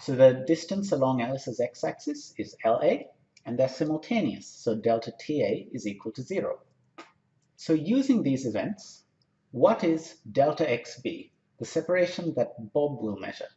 So the distance along Alice's x-axis is LA, and they're simultaneous, so delta TA is equal to zero. So using these events, what is delta XB, the separation that Bob will measure?